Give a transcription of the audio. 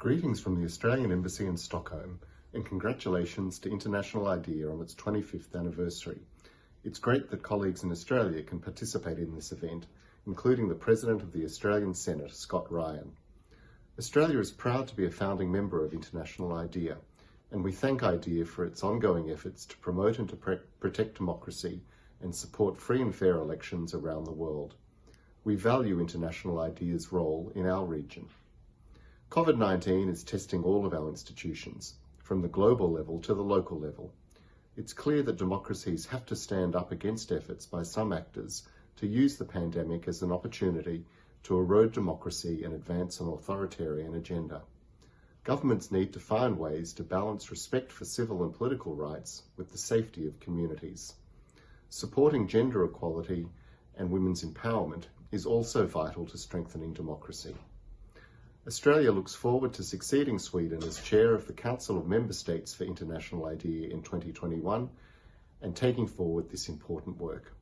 Greetings from the Australian Embassy in Stockholm and congratulations to International IDEA on its 25th anniversary. It's great that colleagues in Australia can participate in this event, including the President of the Australian Senate, Scott Ryan. Australia is proud to be a founding member of International IDEA, and we thank IDEA for its ongoing efforts to promote and to protect democracy and support free and fair elections around the world. We value International IDEA's role in our region. COVID-19 is testing all of our institutions, from the global level to the local level. It's clear that democracies have to stand up against efforts by some actors to use the pandemic as an opportunity to erode democracy and advance an authoritarian agenda. Governments need to find ways to balance respect for civil and political rights with the safety of communities. Supporting gender equality and women's empowerment is also vital to strengthening democracy. Australia looks forward to succeeding Sweden as chair of the Council of Member States for International IDEA in 2021 and taking forward this important work.